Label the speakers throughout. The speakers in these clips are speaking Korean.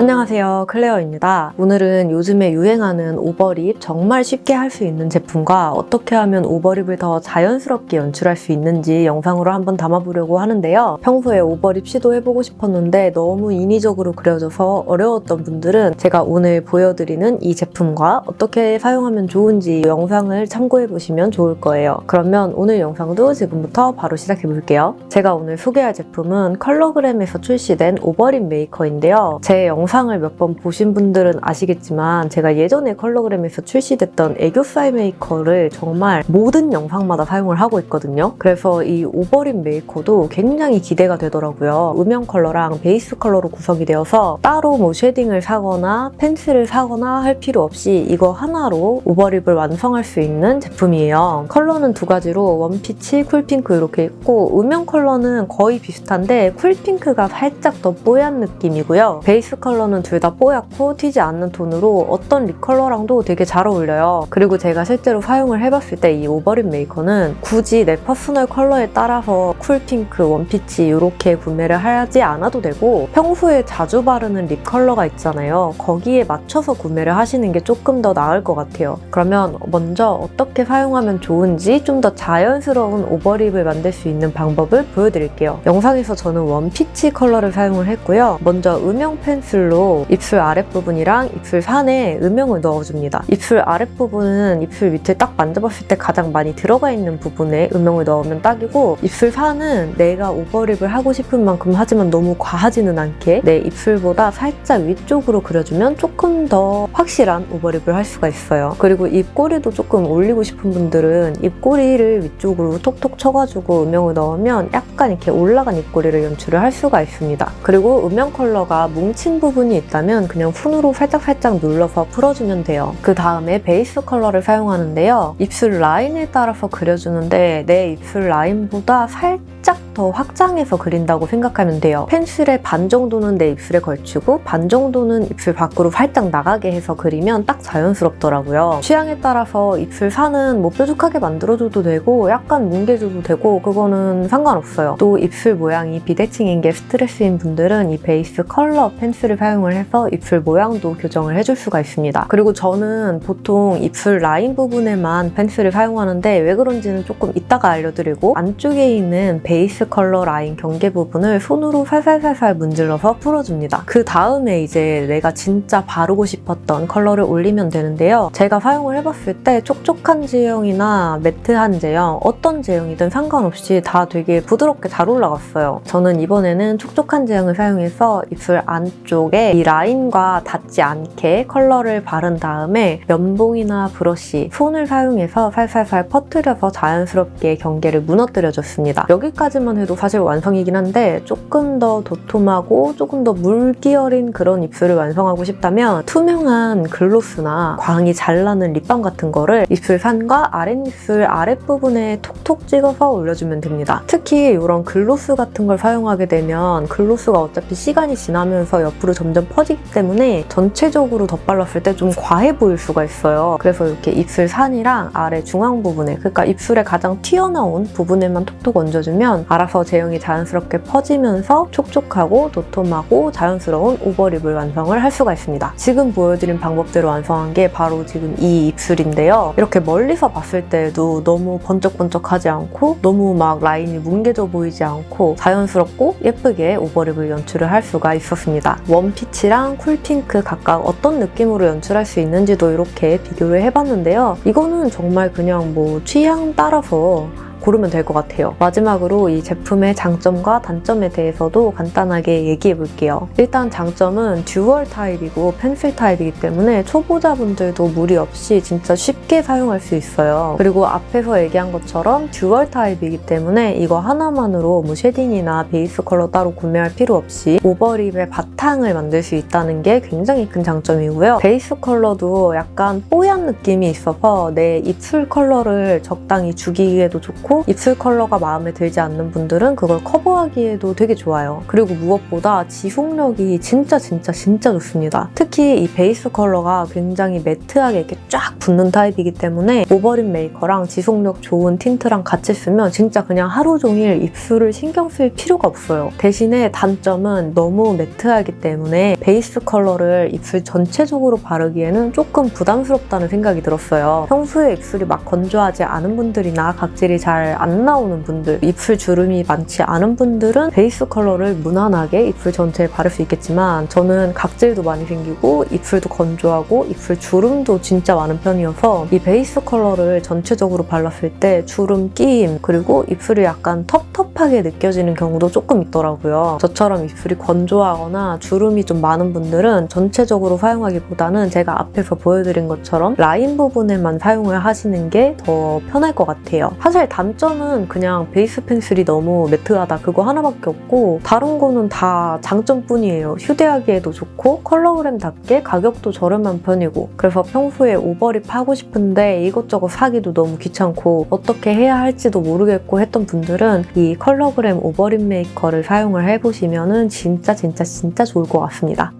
Speaker 1: 안녕하세요. 클레어입니다. 오늘은 요즘에 유행하는 overlip 정말 쉽게 할 수 있는 제품과 어떻게 하면 overlip을 더 자연스럽게 연출할 수 있는지 영상으로 한번 담아보려고 하는데요. 평소에 overlip 시도해보고 싶었는데 너무 인위적으로 그려져서 어려웠던 분들은 제가 오늘 보여드리는 이 제품과 어떻게 사용하면 좋은지 영상을 참고해보시면 좋을 거예요. 그러면 오늘 영상도 지금부터 바로 시작해볼게요. 제가 오늘 소개할 제품은 컬러그램에서 출시된 overlip 메이커인데요. 제 영상을 몇 번 보신 분들은 아시겠지만 제가 예전에 컬러그램에서 출시됐던 애교살 메이커를 정말 모든 영상마다 사용을 하고 있거든요. 그래서 이 overlip 메이커도 굉장히 기대가 되더라고요. 음영 컬러랑 베이스 컬러로 구성이 되어서 따로 뭐 쉐딩을 사거나 펜슬을 사거나 할 필요 없이 이거 하나로 오버립을 완성할 수 있는 제품이에요. 컬러는 두 가지로 웜피치, 쿨핑크 이렇게 있고 음영 컬러는 거의 비슷한데 쿨핑크가 살짝 더 뽀얀 느낌이고요. 베이스 컬러 는 둘 다 뽀얗고 튀지 않는 톤으로 어떤 립 컬러랑도 되게 잘 어울려요. 그리고 제가 실제로 사용을 해봤을 때 이 오버립 메이커는 굳이 내 퍼스널 컬러에 따라서 쿨핑크, 원피치 이렇게 구매를 하지 않아도 되고 평소에 자주 바르는 립 컬러가 있잖아요. 거기에 맞춰서 구매를 하시는 게 조금 더 나을 것 같아요. 그러면 먼저 어떻게 사용하면 좋은지 좀 더 자연스러운 오버립을 만들 수 있는 방법을 보여드릴게요. 영상에서 저는 웜피치 컬러를 사용을 했고요. 먼저 음영 펜슬로 입술 아랫부분이랑 입술 산에 음영을 넣어줍니다. 입술 아랫부분은 입술 밑을 딱 만져봤을 때 가장 많이 들어가 있는 부분에 음영을 넣으면 딱이고 입술 산은 내가 오버립을 하고 싶은 만큼 하지만 너무 과하지는 않게 내 입술보다 살짝 위쪽으로 그려주면 조금 더 확실한 오버립을 할 수가 있어요. 그리고 입꼬리도 조금 올리고 싶은 분들은 입꼬리를 위쪽으로 톡톡 쳐가지고 음영을 넣으면 약간 이렇게 올라간 입꼬리를 연출을 할 수가 있습니다. 그리고 음영 컬러가 뭉친 부분 이 있다면 그냥 손으로 살짝살짝 눌러서 풀어주면 돼요. 그 다음에 베이스 컬러를 사용하는데요. 입술 라인에 따라서 그려주는데 내 입술 라인보다 살짝 더 확장해서 그린다고 생각하면 돼요. 펜슬의 반 정도는 내 입술에 걸치고 반 정도는 입술 밖으로 살짝 나가게 해서 그리면 딱 자연스럽더라고요. 취향에 따라서 입술 산은 뭐 뾰족하게 만들어줘도 되고 약간 뭉개줘도 되고 그거는 상관없어요. 또 입술 모양이 비대칭인 게 스트레스인 분들은 이 베이스 컬러 펜슬을 사용을 해서 입술 모양도 교정을 해줄 수가 있습니다. 그리고 저는 보통 입술 라인 부분에만 펜슬을 사용하는데 왜 그런지는 조금 이따가 알려드리고 안쪽에 있는 베이스 컬러 라인 경계 부분을 손으로 살살살살 문질러서 풀어줍니다. 그 다음에 이제 내가 진짜 바르고 싶었던 컬러를 올리면 되는데요. 제가 사용을 해봤을 때 촉촉한 제형이나 매트한 제형 어떤 제형이든 상관없이 다 되게 부드럽게 잘 올라갔어요. 저는 이번에는 촉촉한 제형을 사용해서 입술 안쪽에 이 라인과 닿지 않게 컬러를 바른 다음에 면봉이나 브러쉬, 손을 사용해서 살살살 퍼뜨려서 자연스럽게 경계를 무너뜨려줬습니다. 여기까지 만 해도 사실 완성이긴 한데 조금 더 도톰하고 조금 더 물기 어린 그런 입술을 완성하고 싶다면 투명한 글로스나 광이 잘 나는 립밤 같은 거를 입술 산과 아랫입술 아랫부분에 톡톡 찍어서 올려주면 됩니다. 특히 이런 글로스 같은 걸 사용하게 되면 글로스가 어차피 시간이 지나면서 옆으로 점점 퍼지기 때문에 전체적으로 덧발랐을 때 좀 과해 보일 수가 있어요. 그래서 이렇게 입술 산이랑 아래 중앙 부분에 그러니까 입술에 가장 튀어나온 부분에만 톡톡 얹어주면 알아서 제형이 자연스럽게 퍼지면서 촉촉하고 도톰하고 자연스러운 오버립을 완성을 할 수가 있습니다. 지금 보여드린 방법대로 완성한 게 바로 지금 이 입술인데요. 이렇게 멀리서 봤을 때도 너무 번쩍번쩍하지 않고 너무 막 라인이 뭉개져 보이지 않고 자연스럽고 예쁘게 오버립을 연출을 할 수가 있었습니다. 웜피치랑 쿨핑크 각각 어떤 느낌으로 연출할 수 있는지도 이렇게 비교를 해봤는데요. 이거는 정말 그냥 뭐 취향 따라서 고르면 될 것 같아요. 마지막으로 이 제품의 장점과 단점에 대해서도 간단하게 얘기해 볼게요. 일단 장점은 듀얼 타입이고 펜슬 타입이기 때문에 초보자분들도 무리 없이 진짜 쉽게 사용할 수 있어요. 그리고 앞에서 얘기한 것처럼 듀얼 타입이기 때문에 이거 하나만으로 뭐 쉐딩이나 베이스 컬러 따로 구매할 필요 없이 오버립의 바탕을 만들 수 있다는 게 굉장히 큰 장점이고요. 베이스 컬러도 약간 뽀얀 느낌이 있어서 내 입술 컬러를 적당히 죽이기에도 좋고 좋고 입술 컬러가 마음에 들지 않는 분들은 그걸 커버하기에도 되게 좋아요. 그리고 무엇보다 지속력이 진짜 진짜 진짜 좋습니다. 특히 이 베이스 컬러가 굉장히 매트하게 이렇게 쫙 붙는 타입이기 때문에 오버립 메이커랑 지속력 좋은 틴트랑 같이 쓰면 진짜 그냥 하루 종일 입술을 신경 쓸 필요가 없어요. 대신에 단점은 너무 매트하기 때문에 베이스 컬러를 입술 전체적으로 바르기에는 조금 부담스럽다는 생각이 들었어요. 평소에 입술이 막 건조하지 않은 분들이나 각질이 잘안 나오는 분들, 입술 주름이 많지 않은 분들은 베이스 컬러를 무난하게 입술 전체에 바를 수 있겠지만 저는 각질도 많이 생기고 입술도 건조하고 입술 주름도 진짜 많은 편이어서 이 베이스 컬러를 전체적으로 발랐을 때 주름 끼임 그리고 입술이 약간 텁텁하게 느껴지는 경우도 조금 있더라고요. 저처럼 입술이 건조하거나 주름이 좀 많은 분들은 전체적으로 사용하기보다는 제가 앞에서 보여드린 것처럼 라인 부분에만 사용을 하시는 게 더 편할 것 같아요. 사실 단 점은 그냥 베이스 펜슬이 너무 매트하다 그거 하나밖에 없고 다른 거는 다 장점뿐이에요. 휴대하기에도 좋고 컬러그램답게 가격도 저렴한 편이고 그래서 평소에 오버립 하고 싶은데 이것저것 사기도 너무 귀찮고 어떻게 해야 할지도 모르겠고 했던 분들은 이 컬러그램 오버립 메이커를 사용을 해보시면 진짜 진짜 진짜 좋을 것 같습니다.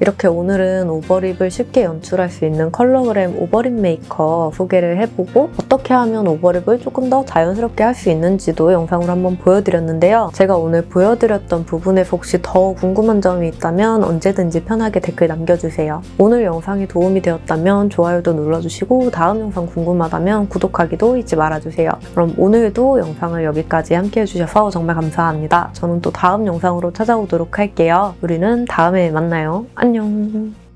Speaker 1: 이렇게 오늘은 overlip을 쉽게 연출할 수 있는 컬러그램 overlip 메이커 소개를 해보고 어떻게 하면 overlip을 조금 더 자연스럽게 할 수 있는지도 영상으로 한번 보여드렸는데요. 제가 오늘 보여드렸던 부분에서 혹시 더 궁금한 점이 있다면 언제든지 편하게 댓글 남겨주세요. 오늘 영상이 도움이 되었다면 좋아요도 눌러주시고 다음 영상 궁금하다면 구독하기도 잊지 말아주세요. 그럼 오늘도 영상을 여기까지 함께 해주셔서 정말 감사합니다. 저는 또 다음 영상으로 찾아오도록 할게요. 우리는 다음에 만나요. 안녕.